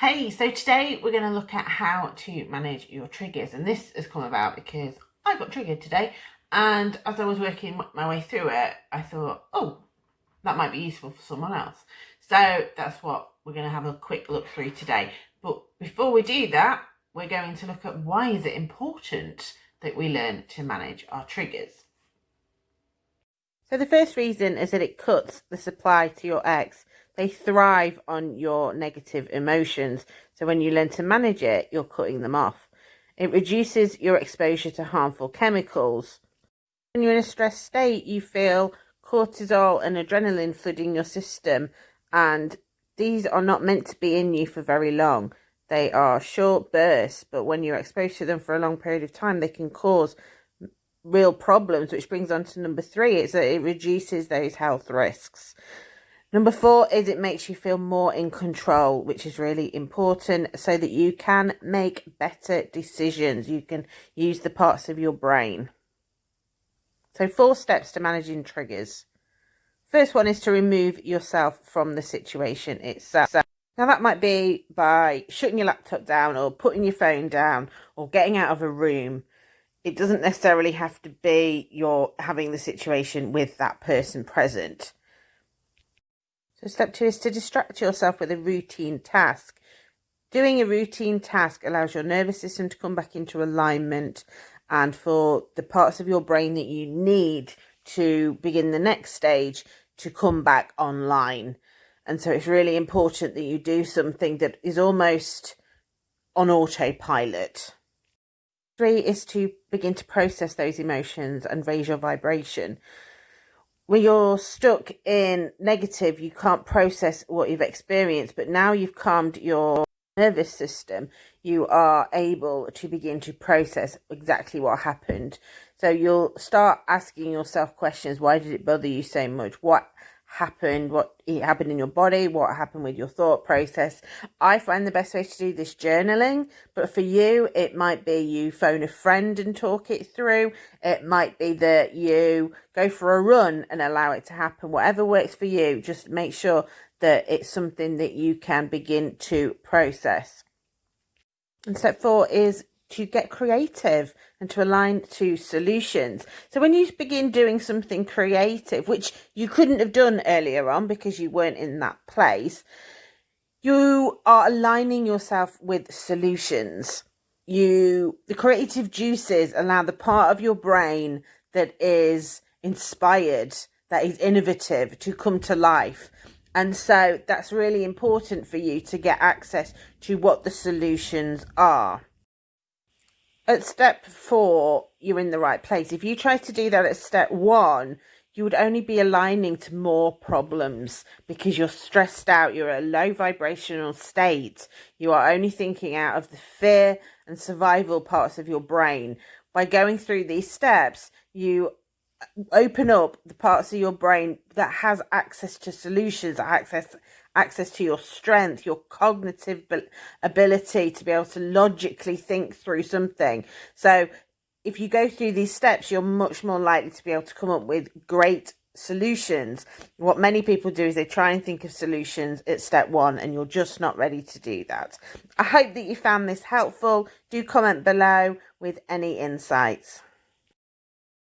Hey, so today we're going to look at how to manage your triggers and this has come about because I got triggered today and as I was working my way through it I thought oh that might be useful for someone else. So that's what we're going to have a quick look through today. But before we do that we're going to look at why is it important that we learn to manage our triggers. So the first reason is that it cuts the supply to your ex they thrive on your negative emotions. So when you learn to manage it, you're cutting them off. It reduces your exposure to harmful chemicals. When you're in a stressed state, you feel cortisol and adrenaline flooding your system, and these are not meant to be in you for very long. They are short bursts, but when you're exposed to them for a long period of time, they can cause real problems, which brings on to number three, is that it reduces those health risks. Number four is it makes you feel more in control, which is really important so that you can make better decisions. You can use the parts of your brain. So four steps to managing triggers. First one is to remove yourself from the situation itself. Now that might be by shutting your laptop down or putting your phone down or getting out of a room. It doesn't necessarily have to be you're having the situation with that person present. So step two is to distract yourself with a routine task. Doing a routine task allows your nervous system to come back into alignment and for the parts of your brain that you need to begin the next stage to come back online. And so it's really important that you do something that is almost on autopilot. Three is to begin to process those emotions and raise your vibration when you're stuck in negative, you can't process what you've experienced, but now you've calmed your nervous system, you are able to begin to process exactly what happened. So you'll start asking yourself questions. Why did it bother you so much? What happened, what it happened in your body, what happened with your thought process. I find the best way to do this journaling, but for you, it might be you phone a friend and talk it through. It might be that you go for a run and allow it to happen. Whatever works for you, just make sure that it's something that you can begin to process. And step four is to get creative and to align to solutions. So when you begin doing something creative, which you couldn't have done earlier on because you weren't in that place, you are aligning yourself with solutions. You the creative juices allow the part of your brain that is inspired, that is innovative to come to life. And so that's really important for you to get access to what the solutions are at step four, you're in the right place. If you try to do that at step one, you would only be aligning to more problems because you're stressed out. You're at a low vibrational state. You are only thinking out of the fear and survival parts of your brain. By going through these steps, you open up the parts of your brain that has access to solutions, access access to your strength, your cognitive ability to be able to logically think through something. So if you go through these steps, you're much more likely to be able to come up with great solutions. What many people do is they try and think of solutions at step one and you're just not ready to do that. I hope that you found this helpful. Do comment below with any insights.